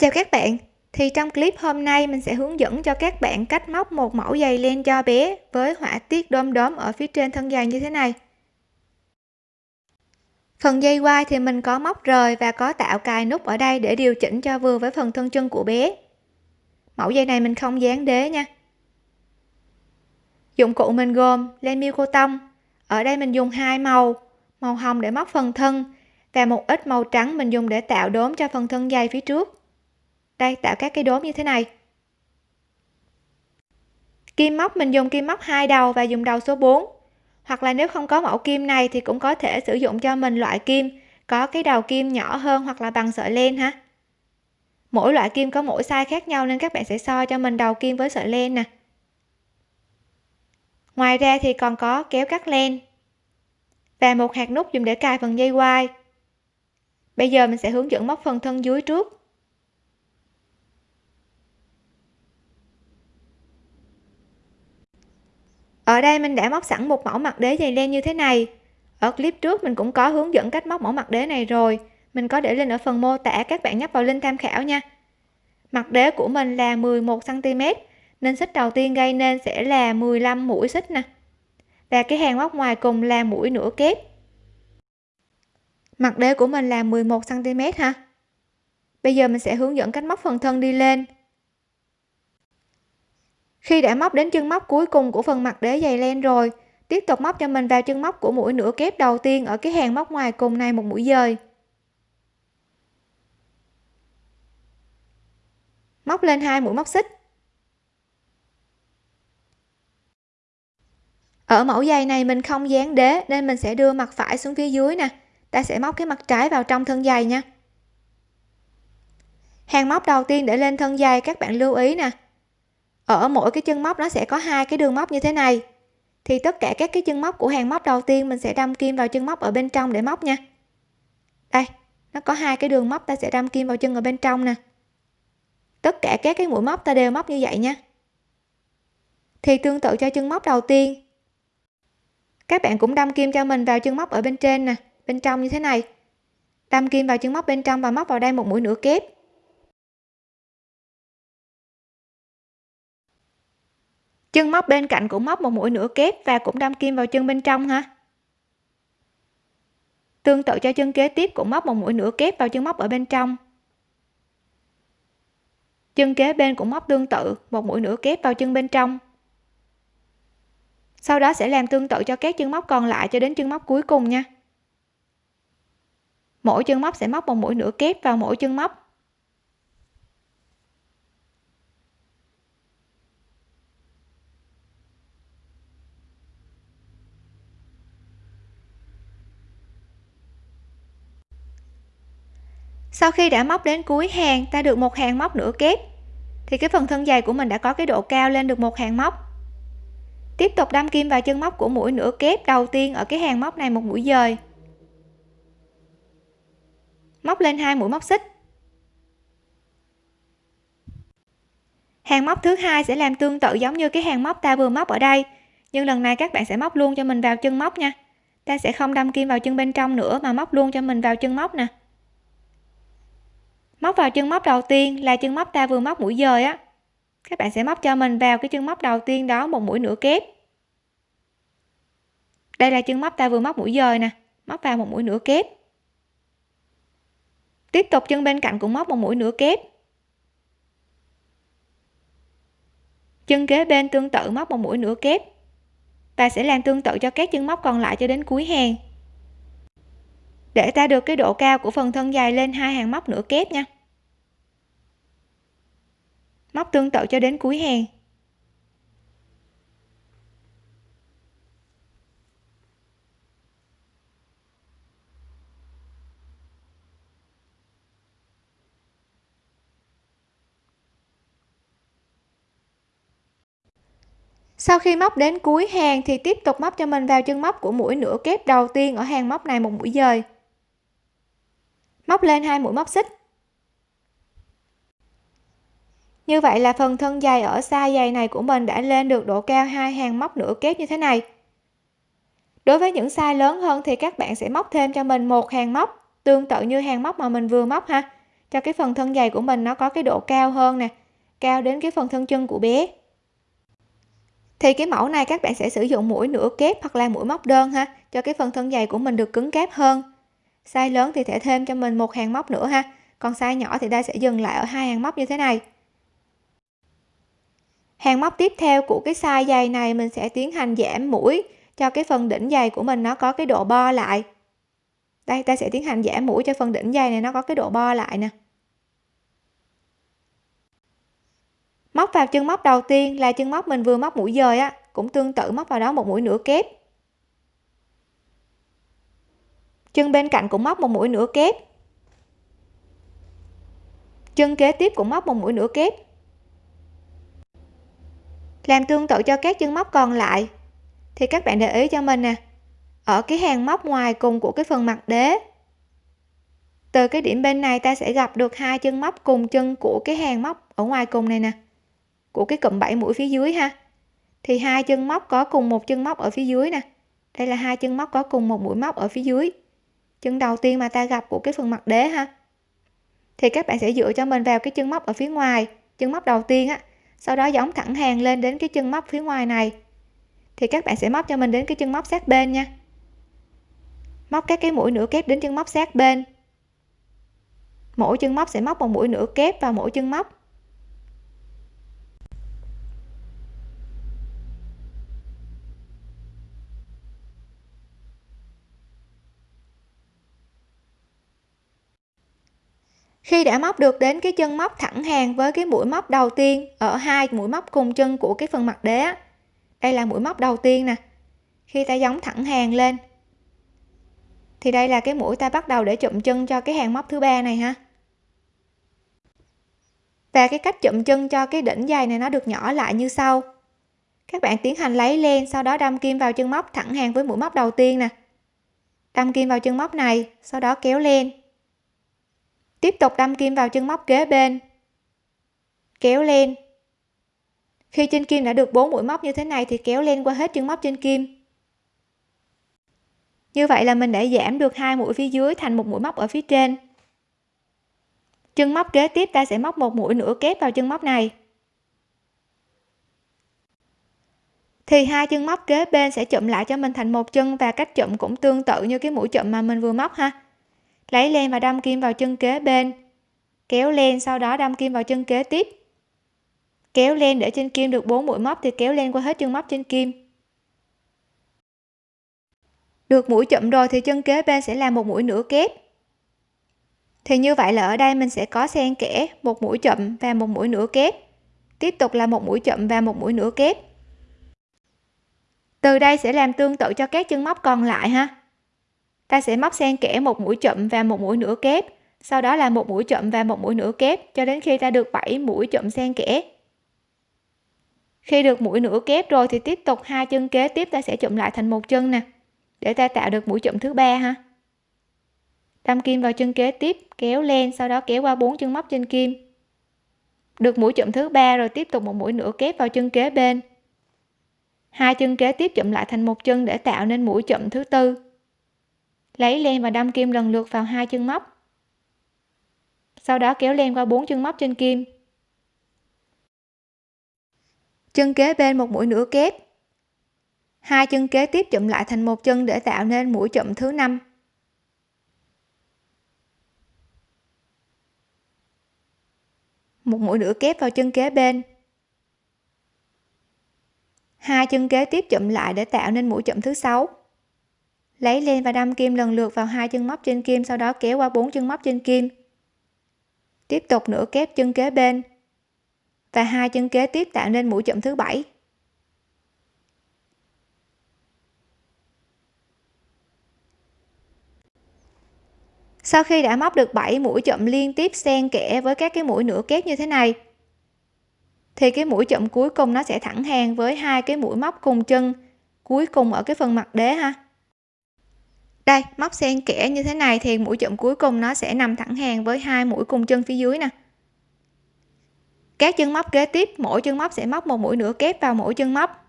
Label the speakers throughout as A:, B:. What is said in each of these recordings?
A: Chào các bạn, thì trong clip hôm nay mình sẽ hướng dẫn cho các bạn cách móc một mẫu giày len cho bé với họa tiết đom đóm ở phía trên thân giày như thế này. Phần dây quai thì mình có móc rời và có tạo cài nút ở đây để điều chỉnh cho vừa với phần thân chân của bé. Mẫu dây này mình không dán đế nha. Dụng cụ mình gồm len miêu cô tông. Ở đây mình dùng hai màu, màu hồng để móc phần thân và một ít màu trắng mình dùng để tạo đốm cho phần thân dây phía trước đây, tạo các cái đốm như thế này. Kim móc, mình dùng kim móc hai đầu và dùng đầu số 4 hoặc là nếu không có mẫu kim này thì cũng có thể sử dụng cho mình loại kim, có cái đầu kim nhỏ hơn hoặc là bằng sợi len ha. Mỗi loại kim có mỗi size khác nhau nên các bạn sẽ so cho mình đầu kim với sợi len nè. Ngoài ra thì còn có kéo cắt len và một hạt nút dùng để cài phần dây quai. Bây giờ mình sẽ hướng dẫn móc phần thân dưới trước. Ở đây mình đã móc sẵn một mẫu mặt đế dày len như thế này. Ở clip trước mình cũng có hướng dẫn cách móc mẫu mặt đế này rồi. Mình có để link ở phần mô tả các bạn nhấp vào link tham khảo nha. Mặt đế của mình là 11 cm nên xích đầu tiên gây nên sẽ là 15 mũi xích nè. Và cái hàng móc ngoài cùng là mũi nửa kép. Mặt đế của mình là 11 cm ha. Bây giờ mình sẽ hướng dẫn cách móc phần thân đi lên khi đã móc đến chân móc cuối cùng của phần mặt đế dày len rồi, tiếp tục móc cho mình vào chân móc của mũi nửa kép đầu tiên ở cái hàng móc ngoài cùng này một mũi dời. Móc lên hai mũi móc xích. Ở mẫu giày này mình không dán đế nên mình sẽ đưa mặt phải xuống phía dưới nè. Ta sẽ móc cái mặt trái vào trong thân giày nha. Hàng móc đầu tiên để lên thân giày, các bạn lưu ý nè ở mỗi cái chân móc nó sẽ có hai cái đường móc như thế này. Thì tất cả các cái chân móc của hàng móc đầu tiên mình sẽ đâm kim vào chân móc ở bên trong để móc nha. Đây, nó có hai cái đường móc ta sẽ đâm kim vào chân ở bên trong nè. Tất cả các cái mũi móc ta đều móc như vậy nha. Thì tương tự cho chân móc đầu tiên. Các bạn cũng đâm kim cho mình vào chân móc ở bên trên nè, bên trong như thế này. Đâm kim vào chân móc bên trong và móc vào đây một mũi nửa kép. Chân móc bên cạnh cũng móc một mũi nửa kép và cũng đâm kim vào chân bên trong ha. Tương tự cho chân kế tiếp cũng móc một mũi nửa kép vào chân móc ở bên trong. Chân kế bên cũng móc tương tự, một mũi nửa kép vào chân bên trong. Sau đó sẽ làm tương tự cho các chân móc còn lại cho đến chân móc cuối cùng nha. Mỗi chân móc sẽ móc một mũi nửa kép vào mỗi chân móc. Sau khi đã móc đến cuối hàng, ta được một hàng móc nửa kép. Thì cái phần thân dày của mình đã có cái độ cao lên được một hàng móc. Tiếp tục đâm kim vào chân móc của mũi nửa kép đầu tiên ở cái hàng móc này một mũi dời. Móc lên hai mũi móc xích. Hàng móc thứ hai sẽ làm tương tự giống như cái hàng móc ta vừa móc ở đây, nhưng lần này các bạn sẽ móc luôn cho mình vào chân móc nha. Ta sẽ không đâm kim vào chân bên trong nữa mà móc luôn cho mình vào chân móc nè móc vào chân móc đầu tiên là chân móc ta vừa móc mũi dời á. Các bạn sẽ móc cho mình vào cái chân móc đầu tiên đó một mũi nửa kép. Đây là chân móc ta vừa móc mũi dời nè, móc vào một mũi nửa kép. Tiếp tục chân bên cạnh cũng móc một mũi nửa kép. Chân kế bên tương tự móc một mũi nửa kép. Và sẽ làm tương tự cho các chân móc còn lại cho đến cuối hàng để ta được cái độ cao của phần thân dài lên hai hàng móc nửa kép nha. Móc tương tự cho đến cuối hàng. Sau khi móc đến cuối hàng thì tiếp tục móc cho mình vào chân móc của mũi nửa kép đầu tiên ở hàng móc này một mũi dời móc lên hai mũi móc xích. Như vậy là phần thân dày ở xa dày này của mình đã lên được độ cao hai hàng móc nửa kép như thế này. Đối với những size lớn hơn thì các bạn sẽ móc thêm cho mình một hàng móc, tương tự như hàng móc mà mình vừa móc ha. Cho cái phần thân dày của mình nó có cái độ cao hơn nè, cao đến cái phần thân chân của bé. Thì cái mẫu này các bạn sẽ sử dụng mũi nửa kép hoặc là mũi móc đơn ha, cho cái phần thân dày của mình được cứng cáp hơn size lớn thì thể thêm cho mình một hàng móc nữa ha. Còn size nhỏ thì ta sẽ dừng lại ở hai hàng móc như thế này. Hàng móc tiếp theo của cái size dày này mình sẽ tiến hành giảm mũi cho cái phần đỉnh dày của mình nó có cái độ bo lại. Đây, ta sẽ tiến hành giảm mũi cho phần đỉnh dày này nó có cái độ bo lại nè. Móc vào chân móc đầu tiên là chân móc mình vừa móc mũi dời á, cũng tương tự móc vào đó một mũi nửa kép. Chân bên cạnh cũng móc một mũi nửa kép. Chân kế tiếp cũng móc một mũi nửa kép. Làm tương tự cho các chân móc còn lại. Thì các bạn để ý cho mình nè. Ở cái hàng móc ngoài cùng của cái phần mặt đế, từ cái điểm bên này ta sẽ gặp được hai chân móc cùng chân của cái hàng móc ở ngoài cùng này nè, của cái cụm 7 mũi phía dưới ha. Thì hai chân móc có cùng một chân móc ở phía dưới nè. Đây là hai chân móc có cùng một mũi móc ở phía dưới chân đầu tiên mà ta gặp của cái phần mặt đế ha? Thì các bạn sẽ dựa cho mình vào cái chân móc ở phía ngoài, chân móc đầu tiên á. Sau đó giống thẳng hàng lên đến cái chân móc phía ngoài này. Thì các bạn sẽ móc cho mình đến cái chân móc sát bên nha. Móc các cái mũi nửa kép đến chân móc sát bên. Mỗi chân móc sẽ móc một mũi nửa kép vào mỗi chân móc. Khi đã móc được đến cái chân móc thẳng hàng với cái mũi móc đầu tiên ở hai mũi móc cùng chân của cái phần mặt đế đây là mũi móc đầu tiên nè. Khi ta giống thẳng hàng lên, thì đây là cái mũi ta bắt đầu để chụm chân cho cái hàng móc thứ ba này ha. Và cái cách chụm chân cho cái đỉnh dày này nó được nhỏ lại như sau. Các bạn tiến hành lấy len, sau đó đâm kim vào chân móc thẳng hàng với mũi móc đầu tiên nè. Đâm kim vào chân móc này, sau đó kéo len tiếp tục đâm kim vào chân móc kế bên. Kéo lên. Khi trên kim đã được 4 mũi móc như thế này thì kéo lên qua hết chân móc trên kim. Như vậy là mình đã giảm được hai mũi phía dưới thành một mũi móc ở phía trên. Chân móc kế tiếp ta sẽ móc một mũi nửa kép vào chân móc này. Thì hai chân móc kế bên sẽ chụm lại cho mình thành một chân và cách chụm cũng tương tự như cái mũi chụm mà mình vừa móc ha lấy len và đâm kim vào chân kế bên. Kéo len, sau đó đâm kim vào chân kế tiếp. Kéo len để trên kim được 4 mũi móc thì kéo len qua hết chân móc trên kim. Được mũi chậm rồi thì chân kế bên sẽ là một mũi nửa kép. Thì như vậy là ở đây mình sẽ có xen kẽ một mũi chậm và một mũi nửa kép. Tiếp tục là một mũi chậm và một mũi nửa kép. Từ đây sẽ làm tương tự cho các chân móc còn lại ha ta sẽ móc xen kẽ một mũi chậm và một mũi nửa kép. Sau đó là một mũi chậm và một mũi nửa kép, cho đến khi ta được 7 mũi chậm xen kẽ. Khi được mũi nửa kép rồi thì tiếp tục hai chân kế tiếp ta sẽ chụm lại thành một chân nè, để ta tạo được mũi chụm thứ ba ha. Đâm kim vào chân kế tiếp, kéo lên, sau đó kéo qua bốn chân móc trên kim. Được mũi chụm thứ ba rồi tiếp tục một mũi nửa kép vào chân kế bên. Hai chân kế tiếp chụm lại thành một chân để tạo nên mũi chụm thứ tư lấy len và đâm kim lần lượt vào hai chân móc. Sau đó kéo len qua bốn chân móc trên kim. Chân kế bên một mũi nửa kép. Hai chân kế tiếp chụm lại thành một chân để tạo nên mũi chụm thứ năm. Một mũi nửa kép vào chân kế bên. Hai chân kế tiếp chụm lại để tạo nên mũi chụm thứ sáu lấy lên và đâm kim lần lượt vào hai chân móc trên kim, sau đó kéo qua bốn chân móc trên kim. Tiếp tục nửa kép chân kế bên. Và hai chân kế tiếp tạo nên mũi chậm thứ bảy. Sau khi đã móc được 7 mũi chậm liên tiếp xen kẽ với các cái mũi nửa kép như thế này, thì cái mũi chậm cuối cùng nó sẽ thẳng hàng với hai cái mũi móc cùng chân cuối cùng ở cái phần mặt đế ha đây, móc xen kẽ như thế này thì mũi chậm cuối cùng nó sẽ nằm thẳng hàng với hai mũi cùng chân phía dưới nè. Các chân móc kế tiếp, mỗi chân móc sẽ móc một mũi nửa kép vào mỗi chân móc.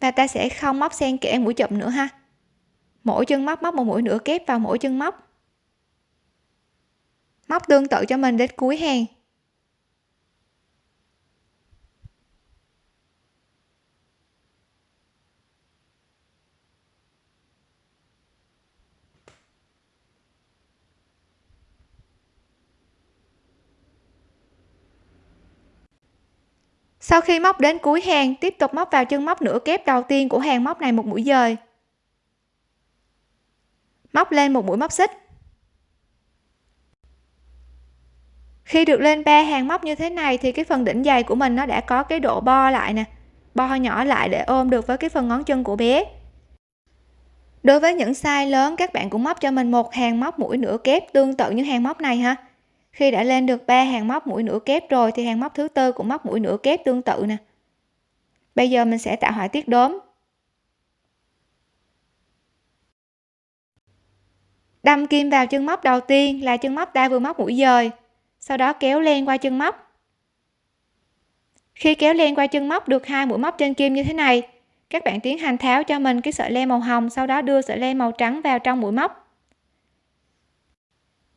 A: Và ta sẽ không móc xen kẽ mũi chậm nữa ha. Mỗi chân móc móc một mũi nửa kép vào mỗi chân móc. Móc tương tự cho mình đến cuối hàng. Sau khi móc đến cuối hàng, tiếp tục móc vào chân móc nửa kép đầu tiên của hàng móc này một mũi dời. Móc lên một mũi móc xích. Khi được lên ba hàng móc như thế này thì cái phần đỉnh dày của mình nó đã có cái độ bo lại nè. Bo nhỏ lại để ôm được với cái phần ngón chân của bé. Đối với những size lớn, các bạn cũng móc cho mình một hàng móc mũi nửa kép tương tự như hàng móc này ha khi đã lên được ba hàng móc mũi nửa kép rồi thì hàng móc thứ tư cũng móc mũi nửa kép tương tự nè. Bây giờ mình sẽ tạo họa tiết đốm. Đâm kim vào chân móc đầu tiên là chân móc ta vừa móc mũi dời, sau đó kéo len qua chân móc. Khi kéo len qua chân móc được hai mũi móc trên kim như thế này, các bạn tiến hành tháo cho mình cái sợi len màu hồng, sau đó đưa sợi len màu trắng vào trong mũi móc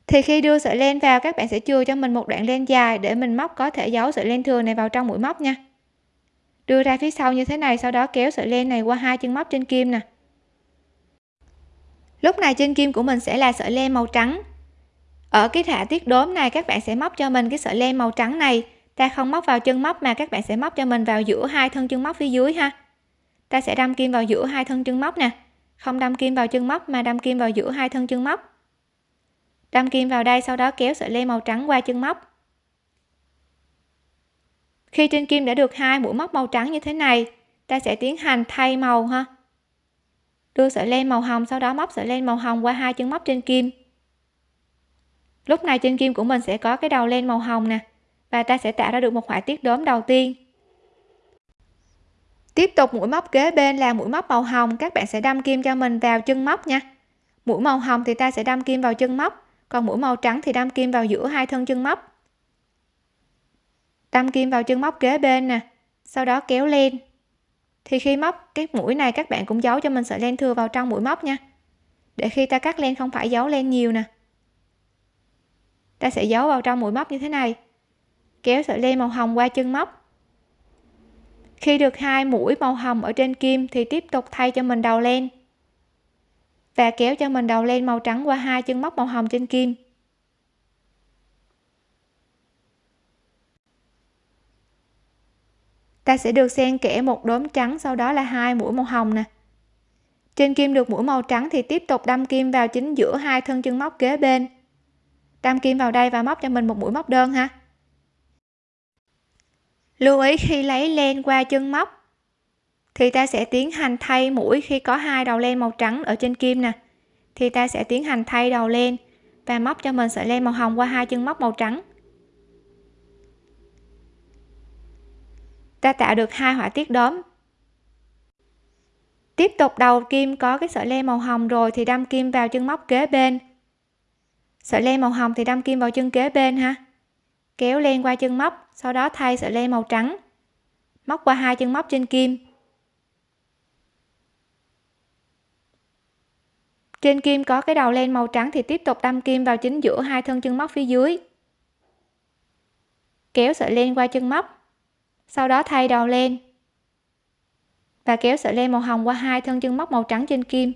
A: thì khi đưa sợi len vào, các bạn sẽ chừa cho mình một đoạn len dài để mình móc có thể giấu sợi len thừa này vào trong mũi móc nha. Đưa ra phía sau như thế này, sau đó kéo sợi len này qua hai chân móc trên kim nè. Lúc này trên kim của mình sẽ là sợi len màu trắng. Ở cái thả tiết đốm này, các bạn sẽ móc cho mình cái sợi len màu trắng này. Ta không móc vào chân móc mà các bạn sẽ móc cho mình vào giữa hai thân chân móc phía dưới ha. Ta sẽ đâm kim vào giữa hai thân chân móc nè. Không đâm kim vào chân móc mà đâm kim vào giữa hai thân chân móc đâm kim vào đây sau đó kéo sợi len màu trắng qua chân móc. Khi trên kim đã được hai mũi móc màu trắng như thế này, ta sẽ tiến hành thay màu ha. Đưa sợi len màu hồng, sau đó móc sợi len màu hồng qua hai chân móc trên kim. Lúc này trên kim của mình sẽ có cái đầu len màu hồng nè, và ta sẽ tạo ra được một họa tiết đốm đầu tiên. Tiếp tục, mũi móc kế bên là mũi móc màu hồng. Các bạn sẽ đâm kim cho mình vào chân móc nha. Mũi màu hồng thì ta sẽ đâm kim vào chân móc còn mũi màu trắng thì đâm kim vào giữa hai thân chân móc. Đâm kim vào chân móc kế bên nè, sau đó kéo lên. Thì khi móc cái mũi này, các bạn cũng giấu cho mình sợi len thừa vào trong mũi móc nha. Để khi ta cắt len không phải giấu len nhiều nè. Ta sẽ giấu vào trong mũi móc như thế này. Kéo sợi len màu hồng qua chân móc. Khi được hai mũi màu hồng ở trên kim thì tiếp tục thay cho mình đầu len và kéo cho mình đầu len màu trắng qua hai chân móc màu hồng trên kim. Ta sẽ được xen kẽ một đốm trắng, sau đó là hai mũi màu hồng nè. Trên kim được mũi màu trắng thì tiếp tục đâm kim vào chính giữa hai thân chân móc kế bên. Đâm kim vào đây và móc cho mình một mũi móc đơn ha. Lưu ý khi lấy len qua chân móc thì ta sẽ tiến hành thay mũi khi có hai đầu len màu trắng ở trên kim nè. Thì ta sẽ tiến hành thay đầu len và móc cho mình sợi len màu hồng qua hai chân móc màu trắng. Ta tạo được hai họa tiết đốm. Tiếp tục đầu kim có cái sợi len màu hồng rồi thì đâm kim vào chân móc kế bên. Sợi len màu hồng thì đâm kim vào chân kế bên ha. Kéo len qua chân móc, sau đó thay sợi len màu trắng. Móc qua hai chân móc trên kim. Trên kim có cái đầu len màu trắng thì tiếp tục đâm kim vào chính giữa hai thân chân móc phía dưới. Kéo sợi len qua chân móc, sau đó thay đầu len và kéo sợi len màu hồng qua hai thân chân móc màu trắng trên kim.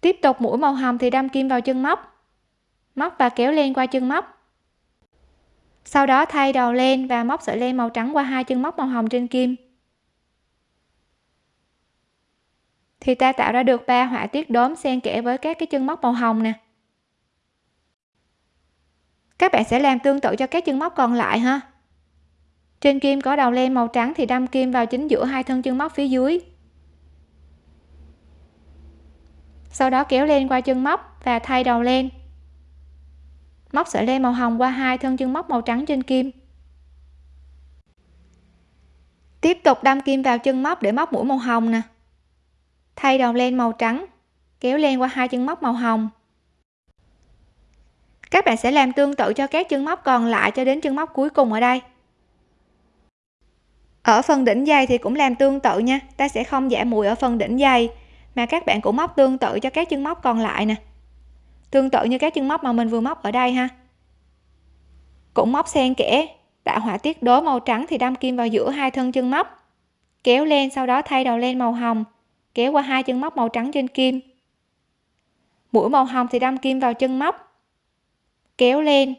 A: Tiếp tục mũi màu hồng thì đâm kim vào chân móc móc và kéo len qua chân móc. Sau đó thay đầu len và móc sợi len màu trắng qua hai chân móc màu hồng trên kim. Thì ta tạo ra được ba họa tiết đốm xen kẽ với các cái chân móc màu hồng nè. Các bạn sẽ làm tương tự cho các chân móc còn lại ha. Trên kim có đầu len màu trắng thì đâm kim vào chính giữa hai thân chân móc phía dưới. Sau đó kéo len qua chân móc và thay đầu len. Móc sợi len màu hồng qua hai thân chân móc màu trắng trên kim. Tiếp tục đâm kim vào chân móc để móc mũi màu hồng nè thay đầu len màu trắng, kéo len qua hai chân móc màu hồng. Các bạn sẽ làm tương tự cho các chân móc còn lại cho đến chân móc cuối cùng ở đây. Ở phần đỉnh dày thì cũng làm tương tự nha, ta sẽ không giảm mũi ở phần đỉnh dày mà các bạn cũng móc tương tự cho các chân móc còn lại nè. Tương tự như các chân móc mà mình vừa móc ở đây ha. Cũng móc xen kẽ, tạo họa tiết đố màu trắng thì đâm kim vào giữa hai thân chân móc. Kéo lên, sau đó thay đầu len màu hồng kéo qua hai chân móc màu trắng trên kim. Mũi màu hồng thì đâm kim vào chân móc, kéo lên,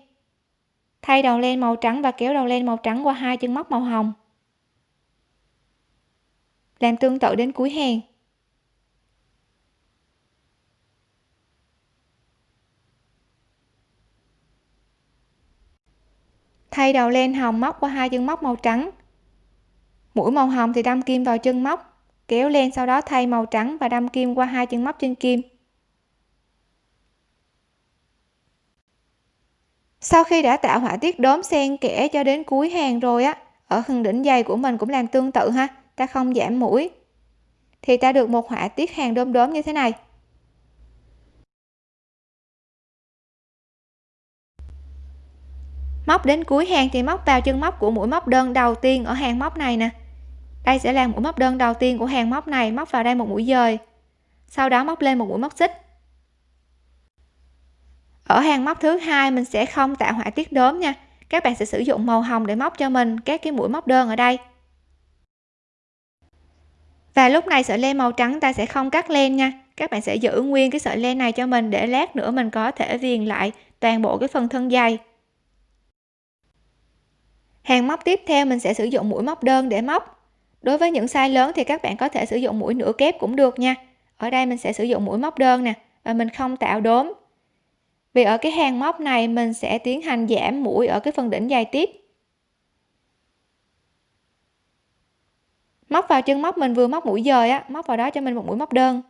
A: thay đầu len màu trắng và kéo đầu len màu trắng qua hai chân móc màu hồng. Làm tương tự đến cuối hàng. Thay đầu len hồng móc qua hai chân móc màu trắng. Mũi màu hồng thì đâm kim vào chân móc kéo lên, sau đó thay màu trắng và đâm kim qua hai chân móc trên kim. Sau khi đã tạo họa tiết đốm xen kẽ cho đến cuối hàng rồi á, ở phần đỉnh dày của mình cũng làm tương tự ha, ta không giảm mũi. Thì ta được một họa tiết hàng đốm đốm như thế này. Móc đến cuối hàng thì móc vào chân móc của mũi móc đơn đầu tiên ở hàng móc này nè đây sẽ là mũi móc đơn đầu tiên của hàng móc này móc vào đây một mũi dời. Sau đó móc lên một mũi móc xích. Ở hàng móc thứ hai, mình sẽ không tạo họa tiết đốm nha. Các bạn sẽ sử dụng màu hồng để móc cho mình các cái mũi móc đơn ở đây. Và lúc này sợi len màu trắng ta sẽ không cắt len nha. Các bạn sẽ giữ nguyên cái sợi len này cho mình để lát nữa mình có thể viền lại toàn bộ cái phần thân dây. Hàng móc tiếp theo mình sẽ sử dụng mũi móc đơn để móc đối với những size lớn thì các bạn có thể sử dụng mũi nửa kép cũng được nha. Ở đây mình sẽ sử dụng mũi móc đơn nè, và mình không tạo đốm. Vì ở cái hàng móc này mình sẽ tiến hành giảm mũi ở cái phần đỉnh dài tiếp. Móc vào chân móc mình vừa móc mũi dời á, móc vào đó cho mình một mũi móc đơn.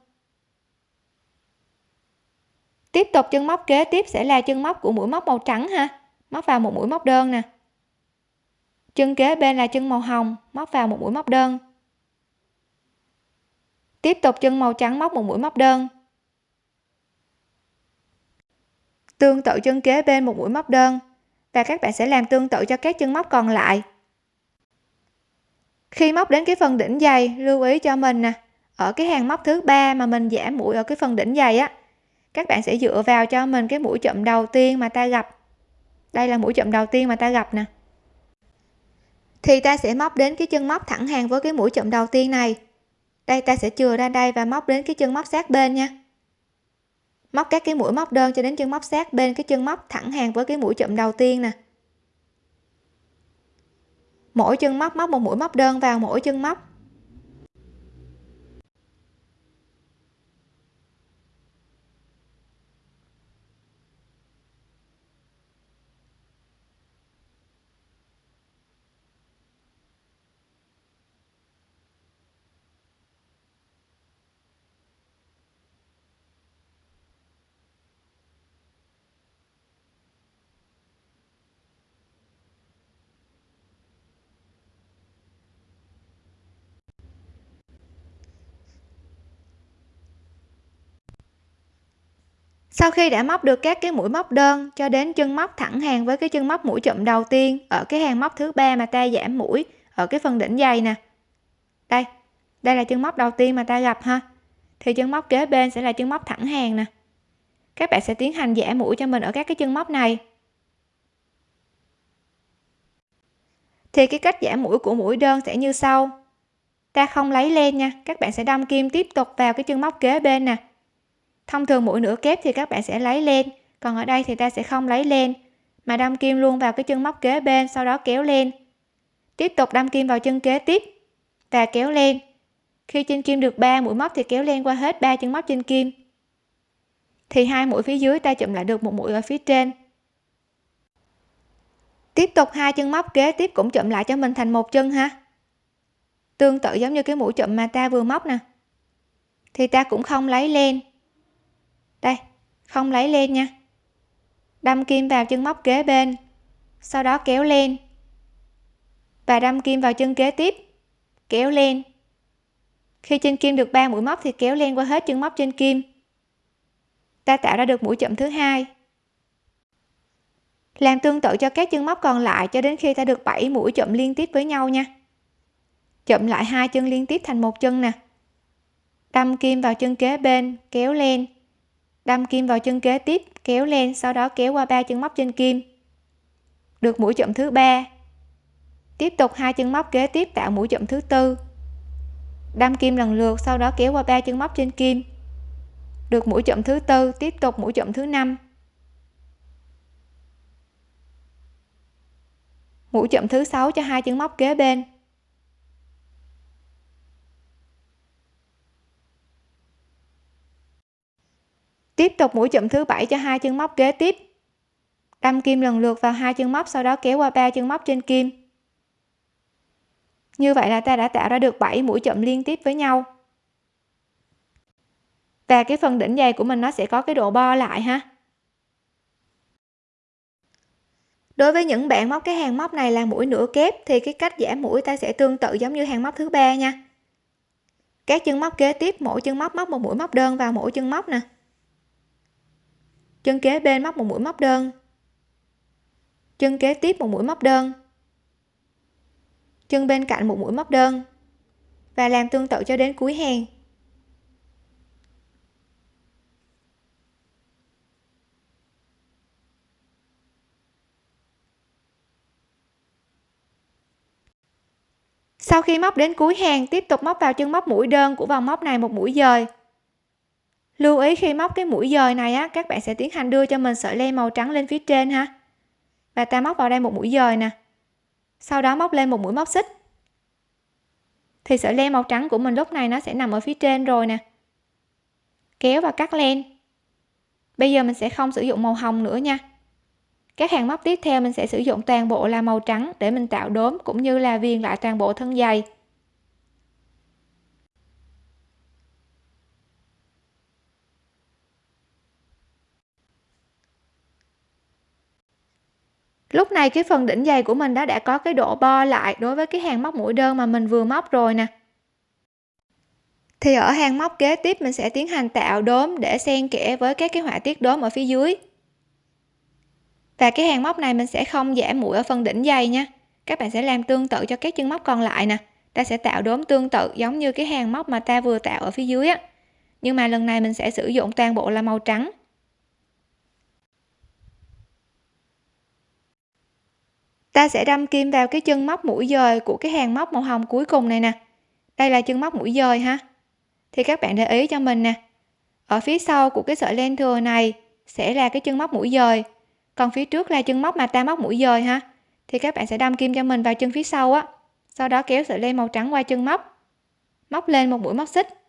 A: Tiếp tục chân móc kế tiếp sẽ là chân móc của mũi móc màu trắng ha, móc vào một mũi móc đơn nè chân kế bên là chân màu hồng, móc vào một mũi móc đơn. Tiếp tục chân màu trắng móc một mũi móc đơn. Tương tự chân kế bên một mũi móc đơn, và các bạn sẽ làm tương tự cho các chân móc còn lại. Khi móc đến cái phần đỉnh dày, lưu ý cho mình nè, ở cái hàng móc thứ ba mà mình giảm mũi ở cái phần đỉnh dày á, các bạn sẽ dựa vào cho mình cái mũi chậm đầu tiên mà ta gặp. Đây là mũi chậm đầu tiên mà ta gặp nè thì ta sẽ móc đến cái chân móc thẳng hàng với cái mũi chậm đầu tiên này. Đây, ta sẽ chừa ra đây và móc đến cái chân móc sát bên nha. Móc các cái mũi móc đơn cho đến chân móc sát bên cái chân móc thẳng hàng với cái mũi chậm đầu tiên nè. Mỗi chân móc móc một mũi móc đơn vào mỗi chân móc. Sau khi đã móc được các cái mũi móc đơn, cho đến chân móc thẳng hàng với cái chân móc mũi chậm đầu tiên ở cái hàng móc thứ ba mà ta giảm mũi ở cái phần đỉnh dày nè. Đây đây là chân móc đầu tiên mà ta gặp ha. Thì chân móc kế bên sẽ là chân móc thẳng hàng nè. Các bạn sẽ tiến hành giảm mũi cho mình ở các cái chân móc này. Thì cái cách giảm mũi của mũi đơn sẽ như sau. Ta không lấy len nha, các bạn sẽ đâm kim tiếp tục vào cái chân móc kế bên nè thông thường mũi nửa kép thì các bạn sẽ lấy lên, còn ở đây thì ta sẽ không lấy lên. Mà đâm kim luôn vào cái chân móc kế bên, sau đó kéo lên. Tiếp tục đâm kim vào chân kế tiếp và kéo lên. Khi trên kim được 3 mũi móc thì kéo lên qua hết ba chân móc trên kim. Thì hai mũi phía dưới ta chụm lại được một mũi ở phía trên. Tiếp tục hai chân móc kế tiếp cũng chụm lại cho mình thành một chân ha. Tương tự giống như cái mũi chụm mà ta vừa móc nè. Thì ta cũng không lấy lên đây không lấy lên nha. Đâm kim vào chân móc kế bên, sau đó kéo lên. Và đâm kim vào chân kế tiếp, kéo lên. Khi trên kim được 3 mũi móc thì kéo lên qua hết chân móc trên kim. Ta tạo ra được mũi chậm thứ hai. Làm tương tự cho các chân móc còn lại cho đến khi ta được 7 mũi chậm liên tiếp với nhau nha. Chậm lại hai chân liên tiếp thành một chân nè. Đâm kim vào chân kế bên, kéo lên đâm kim vào chân kế tiếp, kéo lên, sau đó kéo qua ba chân móc trên kim. Được mũi chậm thứ ba. Tiếp tục hai chân móc kế tiếp tạo mũi chậm thứ tư. Đâm kim lần lượt, sau đó kéo qua ba chân móc trên kim. Được mũi chậm thứ tư, tiếp tục mũi chậm thứ năm. Mũi chậm thứ sáu cho hai chân móc kế bên. Tiếp tục mũi chụm thứ bảy cho hai chân móc kế tiếp. Đâm kim lần lượt vào hai chân móc, sau đó kéo qua ba chân móc trên kim. Như vậy là ta đã tạo ra được 7 mũi chậm liên tiếp với nhau. Và cái phần đỉnh dày của mình nó sẽ có cái độ bo lại ha. Đối với những bạn móc cái hàng móc này là mũi nửa kép, thì cái cách giảm mũi ta sẽ tương tự giống như hàng móc thứ ba nha. Các chân móc kế tiếp, mỗi chân móc móc một mũi móc đơn vào mỗi chân móc nè chân kế bên móc một mũi móc đơn. Chân kế tiếp một mũi móc đơn. Chân bên cạnh một mũi móc đơn. Và làm tương tự cho đến cuối hàng. Sau khi móc đến cuối hàng, tiếp tục móc vào chân móc mũi đơn của vòng móc này một mũi dời lưu ý khi móc cái mũi dời này á, các bạn sẽ tiến hành đưa cho mình sợi len màu trắng lên phía trên ha. Và ta móc vào đây một mũi dời nè. Sau đó móc lên một mũi móc xích. Thì sợi len màu trắng của mình lúc này nó sẽ nằm ở phía trên rồi nè. Kéo và cắt len. Bây giờ mình sẽ không sử dụng màu hồng nữa nha. Các hàng móc tiếp theo mình sẽ sử dụng toàn bộ là màu trắng để mình tạo đốm cũng như là viền lại toàn bộ thân dày. Lúc này cái phần đỉnh dày của mình đó đã có cái độ bo lại đối với cái hàng móc mũi đơn mà mình vừa móc rồi nè. Thì ở hàng móc kế tiếp mình sẽ tiến hành tạo đốm để xen kẽ với các cái họa tiết đốm ở phía dưới. Và cái hàng móc này mình sẽ không giảm mũi ở phần đỉnh dày nha. Các bạn sẽ làm tương tự cho các chân móc còn lại nè. Ta sẽ tạo đốm tương tự giống như cái hàng móc mà ta vừa tạo ở phía dưới á. Nhưng mà lần này mình sẽ sử dụng toàn bộ là màu trắng. Ta sẽ đâm kim vào cái chân móc mũi dời của cái hàng móc màu hồng cuối cùng này nè. Đây là chân móc mũi dời ha. Thì các bạn để ý cho mình nè. Ở phía sau của cái sợi len thừa này sẽ là cái chân móc mũi dời. Còn phía trước là chân móc mà ta móc mũi dời ha. Thì các bạn sẽ đâm kim cho mình vào chân phía sau á. Sau đó kéo sợi len màu trắng qua chân móc. Móc lên một mũi móc xích.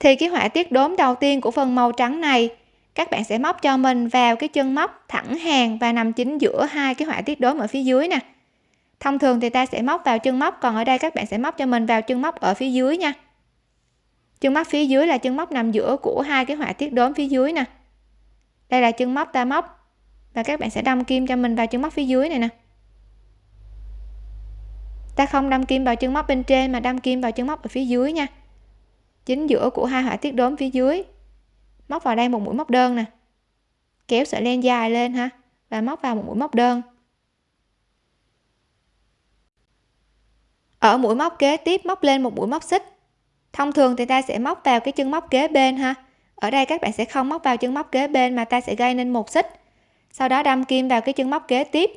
A: Thì cái họa tiết đốm đầu tiên của phần màu trắng này, các bạn sẽ móc cho mình vào cái chân móc thẳng hàng và nằm chính giữa hai cái họa tiết đốm ở phía dưới nè. Thông thường thì ta sẽ móc vào chân móc, còn ở đây các bạn sẽ móc cho mình vào chân móc ở phía dưới nha. Chân móc phía dưới là chân móc nằm giữa của hai cái họa tiết đốm phía dưới nè. Đây là chân móc ta móc và các bạn sẽ đâm kim cho mình vào chân móc phía dưới này nè. Ta không đâm kim vào chân móc bên trên mà đâm kim vào chân móc ở phía dưới nha chính giữa của hai họa tiết đốm phía dưới. Móc vào đây một mũi móc đơn nè. Kéo sợi len dài lên ha, và móc vào một mũi móc đơn. Ở mũi móc kế tiếp móc lên một mũi móc xích. Thông thường thì ta sẽ móc vào cái chân móc kế bên ha. Ở đây các bạn sẽ không móc vào chân móc kế bên mà ta sẽ gây nên một xích. Sau đó đâm kim vào cái chân móc kế tiếp.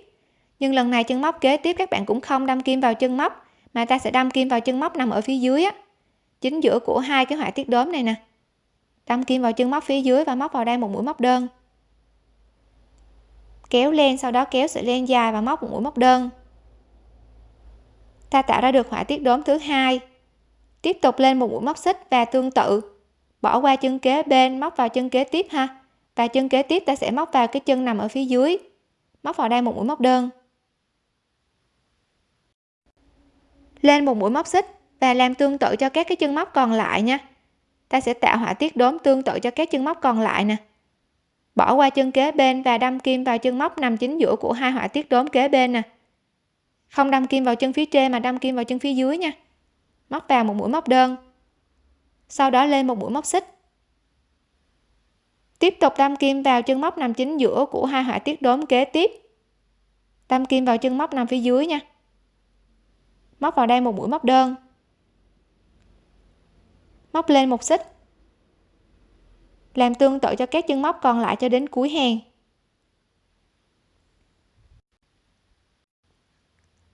A: Nhưng lần này chân móc kế tiếp các bạn cũng không đâm kim vào chân móc, mà ta sẽ đâm kim vào chân móc nằm ở phía dưới á chính giữa của hai cái họa tiết đốm này nè. Đâm kim vào chân móc phía dưới và móc vào đây một mũi móc đơn. Kéo lên, sau đó kéo sợi len dài và móc một mũi móc đơn. Ta tạo ra được họa tiết đốm thứ hai. Tiếp tục lên một mũi móc xích và tương tự. Bỏ qua chân kế bên, móc vào chân kế tiếp ha. Và chân kế tiếp ta sẽ móc vào cái chân nằm ở phía dưới. Móc vào đây một mũi móc đơn. Lên một mũi móc xích và làm tương tự cho các cái chân móc còn lại nha. Ta sẽ tạo họa tiết đốm tương tự cho các chân móc còn lại nè. Bỏ qua chân kế bên và đâm kim vào chân móc nằm chính giữa của hai họa tiết đốm kế bên nè. Không đâm kim vào chân phía trên mà đâm kim vào chân phía dưới nha. Móc vào một mũi móc đơn. Sau đó lên một mũi móc xích. Tiếp tục đâm kim vào chân móc nằm chính giữa của hai họa tiết đốm kế tiếp. Đâm kim vào chân móc nằm phía dưới nha. Móc vào đây một mũi móc đơn móc lên một xích. Làm tương tự cho các chân móc còn lại cho đến cuối hàng.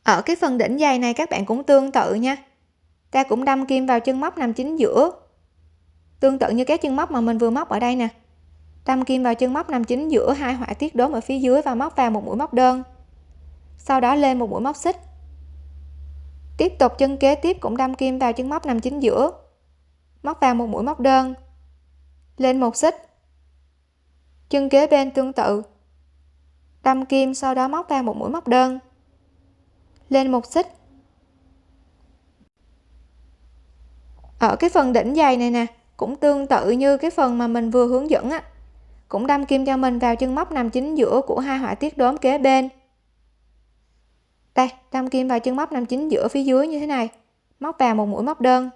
A: Ở cái phần đỉnh dày này các bạn cũng tương tự nha. Ta cũng đâm kim vào chân móc nằm chính giữa. Tương tự như các chân móc mà mình vừa móc ở đây nè. Đâm kim vào chân móc nằm chính giữa hai họa tiết đốm ở phía dưới và móc vào một mũi móc đơn. Sau đó lên một mũi móc xích. Tiếp tục chân kế tiếp cũng đâm kim vào chân móc nằm chính giữa móc vào một mũi móc đơn. Lên một xích. Chân kế bên tương tự. Đâm kim sau đó móc vào một mũi móc đơn. Lên một xích. Ở cái phần đỉnh dày này nè, cũng tương tự như cái phần mà mình vừa hướng dẫn á. Cũng đâm kim cho mình vào chân móc nằm chính giữa của hai họa tiết đốm kế bên. Đây, đâm kim vào chân móc nằm chính giữa phía dưới như thế này. Móc vào một mũi móc đơn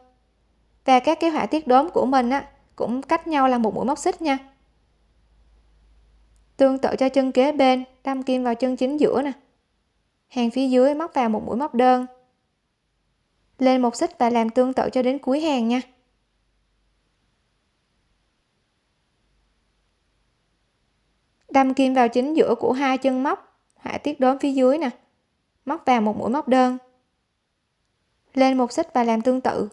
A: và các cái họa tiết đốm của mình á, cũng cách nhau là một mũi móc xích nha. Tương tự cho chân kế bên, đâm kim vào chân chính giữa nè. Hàng phía dưới móc vào một mũi móc đơn. Lên một xích và làm tương tự cho đến cuối hàng nha. Đâm kim vào chính giữa của hai chân móc, họa tiết đốm phía dưới nè. Móc vào một mũi móc đơn. Lên một xích và làm tương tự.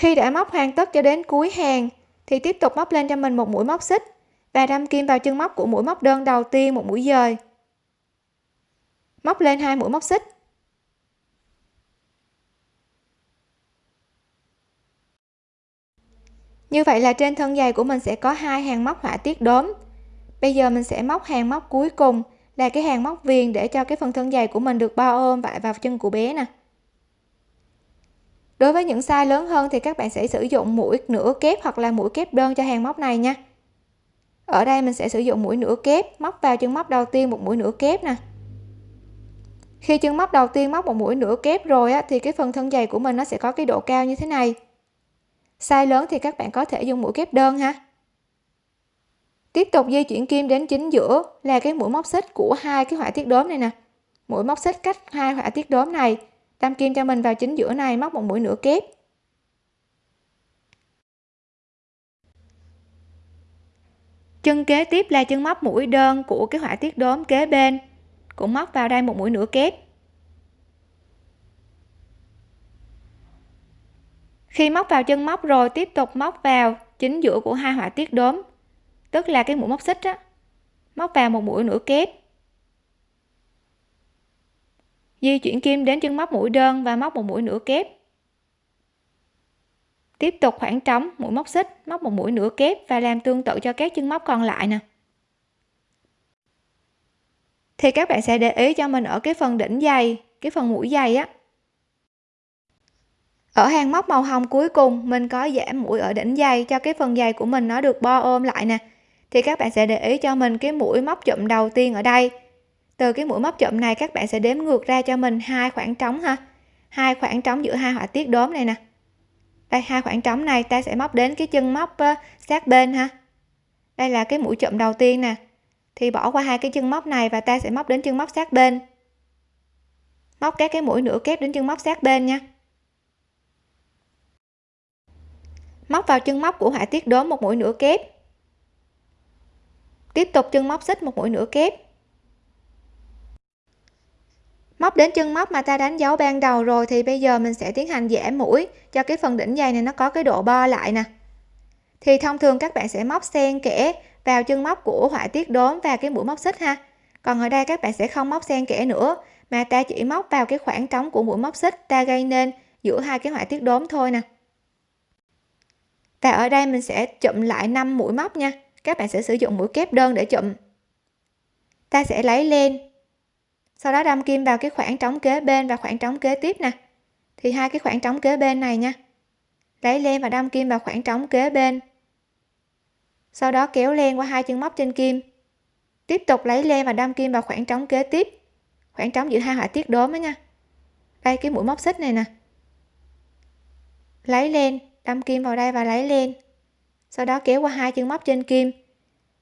A: Khi đã móc hoàn tất cho đến cuối hàng, thì tiếp tục móc lên cho mình một mũi móc xích và đâm kim vào chân móc của mũi móc đơn đầu tiên một mũi dời. Móc lên hai mũi móc xích. Như vậy là trên thân giày của mình sẽ có hai hàng móc họa tiết đốm. Bây giờ mình sẽ móc hàng móc cuối cùng là cái hàng móc viền để cho cái phần thân giày của mình được bao ôm vải vào chân của bé nè đối với những size lớn hơn thì các bạn sẽ sử dụng mũi nửa kép hoặc là mũi kép đơn cho hàng móc này nha. Ở đây mình sẽ sử dụng mũi nửa kép móc vào chân móc đầu tiên một mũi nửa kép nè. Khi chân móc đầu tiên móc một mũi nửa kép rồi á, thì cái phần thân dày của mình nó sẽ có cái độ cao như thế này. Size lớn thì các bạn có thể dùng mũi kép đơn ha. Tiếp tục di chuyển kim đến chính giữa là cái mũi móc xích của hai cái họa tiết đốm này nè. Mũi móc xích cách hai họa tiết đốm này đâm kim cho mình vào chính giữa này, móc một mũi nửa kép. Chân kế tiếp là chân móc mũi đơn của cái họa tiết đốm kế bên. Cũng móc vào đây một mũi nửa kép. Khi móc vào chân móc rồi, tiếp tục móc vào chính giữa của hai họa tiết đốm, tức là cái mũi móc xích á. Móc vào một mũi nửa kép di chuyển kim đến chân móc mũi đơn và móc một mũi nửa kép. Tiếp tục khoảng trống, mũi móc xích, móc một mũi nửa kép và làm tương tự cho các chân móc còn lại nè. Thì các bạn sẽ để ý cho mình ở cái phần đỉnh dày, cái phần mũi dày á. Ở hàng móc màu hồng cuối cùng, mình có giảm mũi ở đỉnh dày cho cái phần dày của mình nó được bo ôm lại nè. Thì các bạn sẽ để ý cho mình cái mũi móc chụm đầu tiên ở đây từ cái mũi móc chụm này, các bạn sẽ đếm ngược ra cho mình hai khoảng trống ha. Hai khoảng trống giữa hai họa tiết đốm này nè. Đây, hai khoảng trống này ta sẽ móc đến cái chân móc sát bên ha. Đây là cái mũi chụm đầu tiên nè. Thì bỏ qua hai cái chân móc này và ta sẽ móc đến chân móc sát bên. Móc các cái mũi nửa kép đến chân móc sát bên nha. Móc vào chân móc của họa tiết đốm một mũi nửa kép. Tiếp tục chân móc xích một mũi nửa kép móc đến chân móc mà ta đánh dấu ban đầu rồi thì bây giờ mình sẽ tiến hành dẻ mũi cho cái phần đỉnh dày này nó có cái độ bo lại nè. Thì thông thường các bạn sẽ móc xen kẽ vào chân móc của họa tiết đốm và cái mũi móc xích ha. Còn ở đây các bạn sẽ không móc xen kẽ nữa, mà ta chỉ móc vào cái khoảng trống của mũi móc xích ta gây nên giữa hai cái họa tiết đốm thôi nè. Và ở đây mình sẽ chụm lại 5 mũi móc nha. Các bạn sẽ sử dụng mũi kép đơn để chụm. Ta sẽ lấy lên sau đó đâm kim vào cái khoảng trống kế bên và khoảng trống kế tiếp nè. Thì hai cái khoảng trống kế bên này nha. Lấy len và đâm kim vào khoảng trống kế bên. Sau đó kéo len qua hai chân móc trên kim. Tiếp tục lấy len và đâm kim vào khoảng trống kế tiếp. Khoảng trống giữa hai họa tiết đốm đó nha. Đây cái mũi móc xích này nè. Lấy len, đâm kim vào đây và lấy len, sau đó kéo qua hai chân móc trên kim.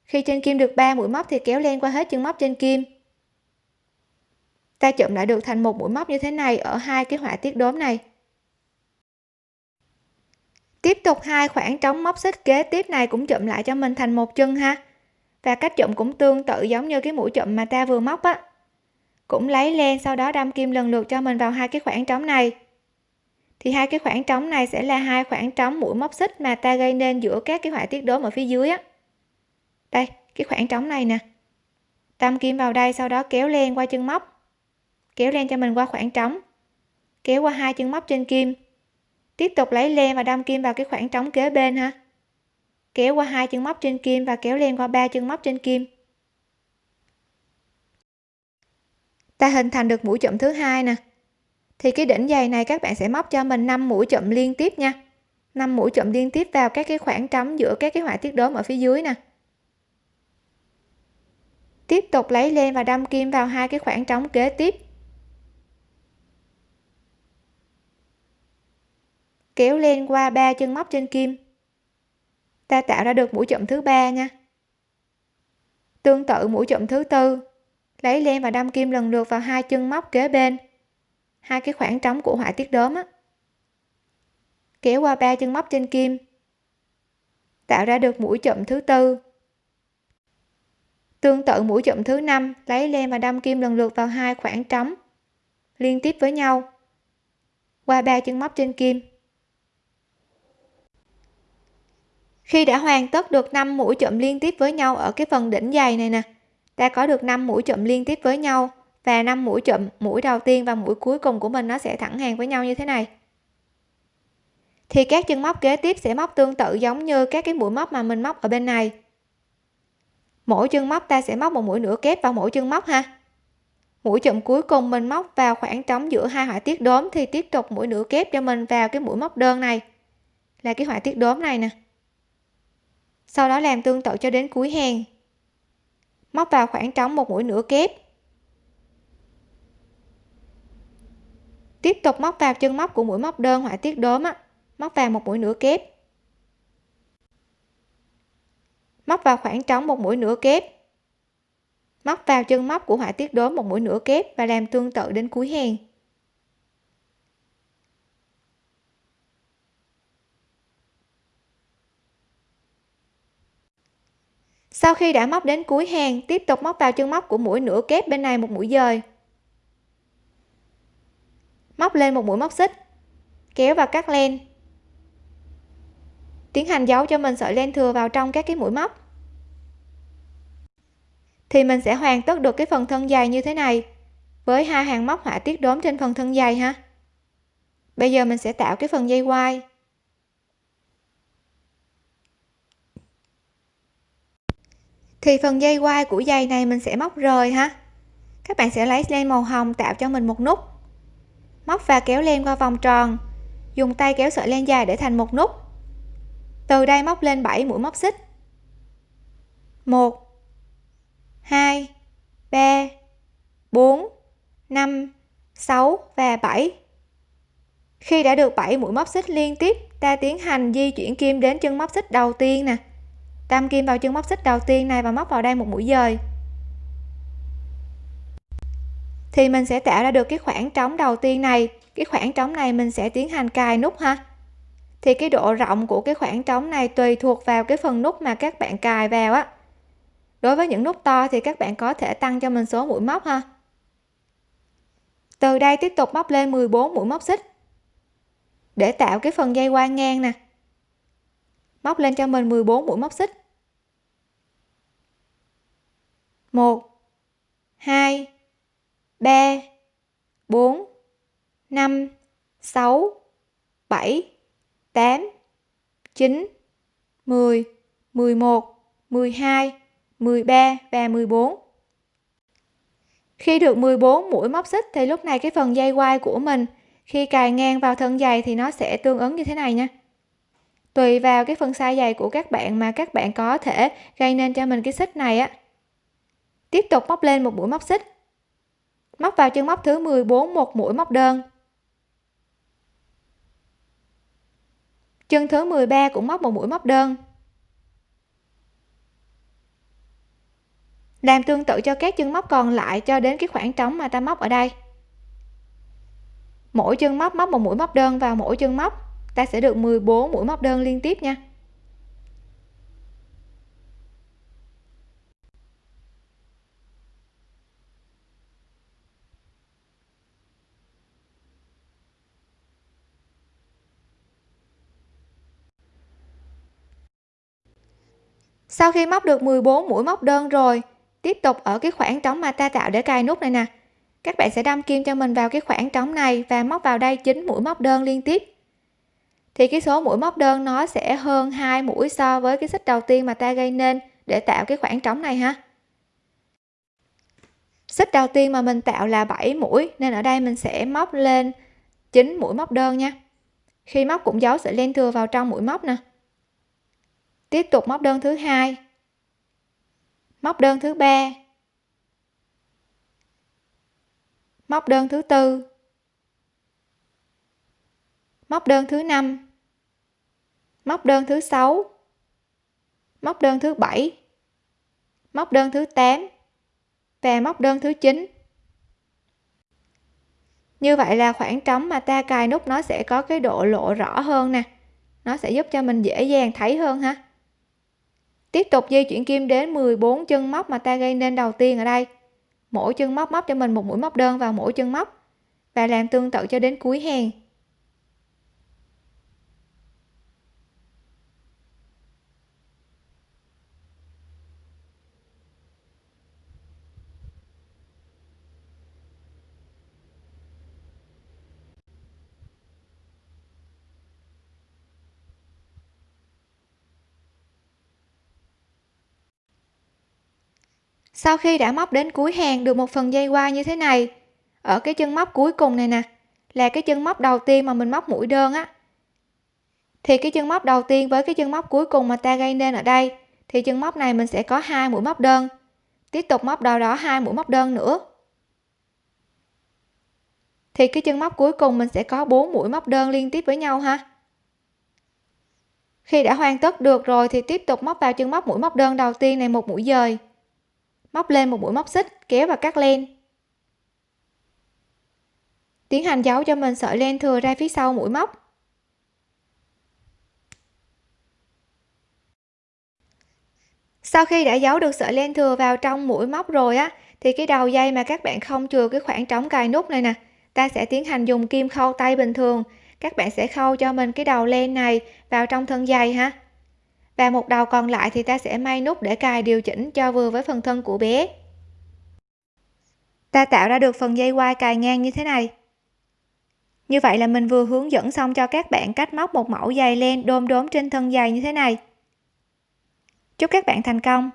A: Khi trên kim được 3 mũi móc thì kéo len qua hết chân móc trên kim ta chụm lại được thành một mũi móc như thế này ở hai cái họa tiết đốm này. Tiếp tục hai khoảng trống móc xích kế tiếp này cũng chụm lại cho mình thành một chân ha. Và cách chụm cũng tương tự giống như cái mũi chụm mà ta vừa móc á. Cũng lấy len sau đó đâm kim lần lượt cho mình vào hai cái khoảng trống này. Thì hai cái khoảng trống này sẽ là hai khoảng trống mũi móc xích mà ta gây nên giữa các cái họa tiết đốm ở phía dưới á. Đây, cái khoảng trống này nè. Đâm kim vào đây sau đó kéo len qua chân móc kéo len cho mình qua khoảng trống. Kéo qua hai chân móc trên kim. Tiếp tục lấy len và đâm kim vào cái khoảng trống kế bên ha. Kéo qua hai chân móc trên kim và kéo len qua ba chân móc trên kim. Ta hình thành được mũi chụm thứ hai nè. Thì cái đỉnh giày này các bạn sẽ móc cho mình 5 mũi chụm liên tiếp nha. 5 mũi chụm liên tiếp vào các cái khoảng trống giữa các cái họa tiết đốm ở phía dưới nè. Tiếp tục lấy len và đâm kim vào hai cái khoảng trống kế tiếp. Kéo len qua ba chân móc trên kim. Ta tạo ra được mũi chậm thứ ba nha. Tương tự mũi chậm thứ tư, lấy len và đâm kim lần lượt vào hai chân móc kế bên. Hai cái khoảng trống của họa tiết đốm á. Kéo qua ba chân móc trên kim. Tạo ra được mũi chậm thứ tư. Tương tự mũi chậm thứ năm, lấy len và đâm kim lần lượt vào hai khoảng trống liên tiếp với nhau qua ba chân móc trên kim. Khi đã hoàn tất được 5 mũi chụm liên tiếp với nhau ở cái phần đỉnh dày này nè, ta có được 5 mũi chụm liên tiếp với nhau và 5 mũi chụm mũi đầu tiên và mũi cuối cùng của mình nó sẽ thẳng hàng với nhau như thế này. Thì các chân móc kế tiếp sẽ móc tương tự giống như các cái mũi móc mà mình móc ở bên này. Mỗi chân móc ta sẽ móc một mũi nửa kép vào mỗi chân móc ha. Mũi chụm cuối cùng mình móc vào khoảng trống giữa hai họa tiết đốm thì tiếp tục mũi nửa kép cho mình vào cái mũi móc đơn này. Là cái họa tiết đốm này nè sau đó làm tương tự cho đến cuối hàng. Móc vào khoảng trống một mũi nửa kép. Tiếp tục móc vào chân móc của mũi móc đơn họa tiết đốm á. Móc vào một mũi nửa kép. Móc vào khoảng trống một mũi nửa kép. Móc vào chân móc của họa tiết đốm một mũi nửa kép và làm tương tự đến cuối hàng. Sau khi đã móc đến cuối hàng tiếp tục móc vào chân móc của mũi nửa kép bên này một mũi dời. Móc lên một mũi móc xích, kéo và cắt len. Tiến hành giấu cho mình sợi len thừa vào trong các cái mũi móc. Thì mình sẽ hoàn tất được cái phần thân dài như thế này, với hai hàng móc họa tiết đốm trên phần thân dài ha. Bây giờ mình sẽ tạo cái phần dây quai. Thì phần dây quai của dây này mình sẽ móc rời ha. Các bạn sẽ lấy len màu hồng tạo cho mình một nút. Móc và kéo len qua vòng tròn. Dùng tay kéo sợi len dài để thành một nút. Từ đây móc lên 7 mũi móc xích. 1 2 3 4 5 6 và 7 khi đã được 7 mũi móc xích liên tiếp, ta tiến hành di chuyển kim đến chân móc xích đầu tiên nè tam kim vào chân móc xích đầu tiên này và móc vào đây một mũi dời. Thì mình sẽ tạo ra được cái khoảng trống đầu tiên này. Cái khoảng trống này mình sẽ tiến hành cài nút ha. Thì cái độ rộng của cái khoảng trống này tùy thuộc vào cái phần nút mà các bạn cài vào á. Đối với những nút to thì các bạn có thể tăng cho mình số mũi móc ha. Từ đây tiếp tục móc lên 14 mũi móc xích. Để tạo cái phần dây qua ngang nè. Móc lên cho mình 14 mũi móc xích. 1 2 3 4 5 6 7 8 9 10 11 12 13 và 14 khi được 14 mũi móc xích thì lúc này cái phần dây quai của mình, khi cài ngang vào thân giày thì nó sẽ tương ứng như thế này nha. Tùy vào cái phần size giày của các bạn mà các bạn có thể gây nên cho mình cái xích này á tiếp tục móc lên một mũi móc xích. Móc vào chân móc thứ 14 một mũi móc đơn. Chân thứ 13 cũng móc một mũi móc đơn. Làm tương tự cho các chân móc còn lại cho đến cái khoảng trống mà ta móc ở đây. Mỗi chân móc móc một mũi móc đơn vào mỗi chân móc. Ta sẽ được 14 mũi móc đơn liên tiếp nha. Sau khi móc được 14 mũi móc đơn rồi, tiếp tục ở cái khoảng trống mà ta tạo để cài nút này nè. Các bạn sẽ đâm kim cho mình vào cái khoảng trống này và móc vào đây 9 mũi móc đơn liên tiếp. Thì cái số mũi móc đơn nó sẽ hơn hai mũi so với cái xích đầu tiên mà ta gây nên để tạo cái khoảng trống này ha. Xích đầu tiên mà mình tạo là 7 mũi, nên ở đây mình sẽ móc lên 9 mũi móc đơn nha. Khi móc cũng giấu sợi len thừa vào trong mũi móc nè tiếp tục móc đơn thứ hai. Móc đơn thứ ba. Móc đơn thứ tư. Móc đơn thứ năm. Móc đơn thứ sáu. Móc đơn thứ bảy. Móc đơn thứ 8 và móc đơn thứ 9 như vậy là khoảng trống mà ta cài nút nó sẽ có cái độ lộ rõ hơn nè. Nó sẽ giúp cho mình dễ dàng thấy hơn ha tiếp tục di chuyển kim đến 14 chân móc mà ta gây nên đầu tiên ở đây. Mỗi chân móc móc cho mình một mũi móc đơn vào mỗi chân móc và làm tương tự cho đến cuối hàng. Sau khi đã móc đến cuối hàng được một phần dây qua như thế này, ở cái chân móc cuối cùng này nè, là cái chân móc đầu tiên mà mình móc mũi đơn á. Thì cái chân móc đầu tiên với cái chân móc cuối cùng mà ta gây nên ở đây, thì chân móc này mình sẽ có hai mũi móc đơn. Tiếp tục móc đầu đó hai mũi móc đơn nữa. Thì cái chân móc cuối cùng mình sẽ có 4 mũi móc đơn liên tiếp với nhau ha. Khi đã hoàn tất được rồi thì tiếp tục móc vào chân móc mũi móc đơn đầu tiên này một mũi dời móc lên một mũi móc xích, kéo và cắt len. Tiến hành giấu cho mình sợi len thừa ra phía sau mũi móc. Sau khi đã giấu được sợi len thừa vào trong mũi móc rồi á, thì cái đầu dây mà các bạn không chừa cái khoảng trống cài nút này nè, ta sẽ tiến hành dùng kim khâu tay bình thường. Các bạn sẽ khâu cho mình cái đầu len này vào trong thân dây ha và một đầu còn lại thì ta sẽ may nút để cài điều chỉnh cho vừa với phần thân của bé. Ta tạo ra được phần dây quai cài ngang như thế này. Như vậy là mình vừa hướng dẫn xong cho các bạn cách móc một mẫu giày len đôm đốm trên thân giày như thế này. Chúc các bạn thành công!